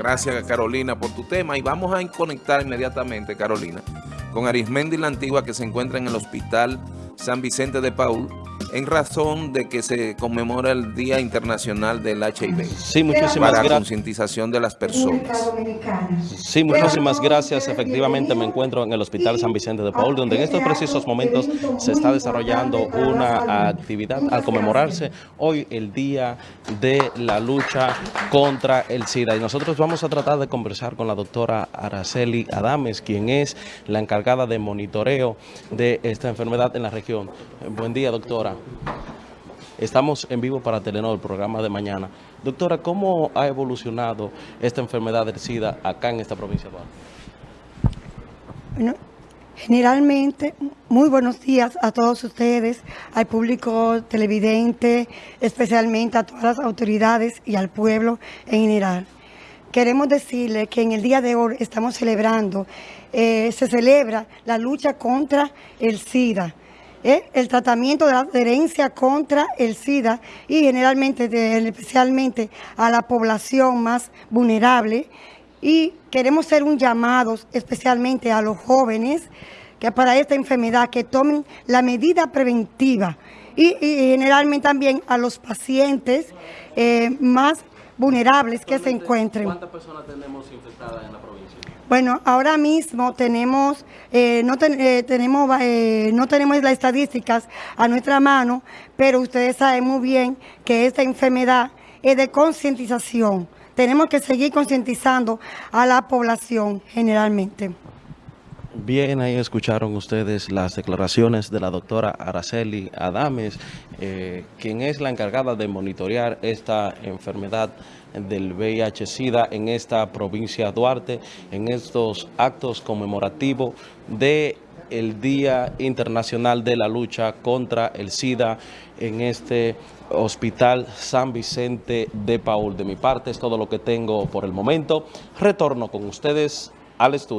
Gracias Carolina por tu tema. Y vamos a conectar inmediatamente, Carolina, con Arismendi la Antigua que se encuentra en el Hospital San Vicente de Paul en razón de que se conmemora el Día Internacional del HIV. Sí, muchísimas Para gracias. concientización de las personas. Sí, muchísimas gracias. Efectivamente me encuentro en el Hospital San Vicente de Paul, donde en estos precisos momentos se está desarrollando una actividad al conmemorarse hoy el Día de la Lucha contra el SIDA. Y nosotros vamos a tratar de conversar con la doctora Araceli Adames, quien es la encargada de monitoreo de esta enfermedad en la región. Buen día, doctora. Estamos en vivo para Telenor, el programa de mañana. Doctora, ¿cómo ha evolucionado esta enfermedad del SIDA acá en esta provincia de? Bueno, generalmente, muy buenos días a todos ustedes, al público televidente, especialmente a todas las autoridades y al pueblo en general. Queremos decirles que en el día de hoy estamos celebrando, eh, se celebra la lucha contra el SIDA. ¿Eh? el tratamiento de la adherencia contra el SIDA y generalmente, especialmente a la población más vulnerable. Y queremos hacer un llamado especialmente a los jóvenes que para esta enfermedad que tomen la medida preventiva y, y generalmente también a los pacientes eh, más vulnerables que se encuentren. ¿Cuántas personas tenemos infectadas en la provincia? Bueno, ahora mismo tenemos, eh, no, ten- eh, tenemos, eh, no tenemos las estadísticas a nuestra mano, pero ustedes saben muy bien que esta enfermedad es de concientización. Tenemos que seguir concientizando a la población generalmente. Bien, ahí escucharon ustedes las declaraciones de la doctora Araceli Adames, eh, quien es la encargada de monitorear esta enfermedad del VIH-Sida en esta provincia de Duarte, en estos actos conmemorativos de el Día Internacional de la Lucha contra el SIDA en este Hospital San Vicente de Paul. De mi parte es todo lo que tengo por el momento. Retorno con ustedes al estudio.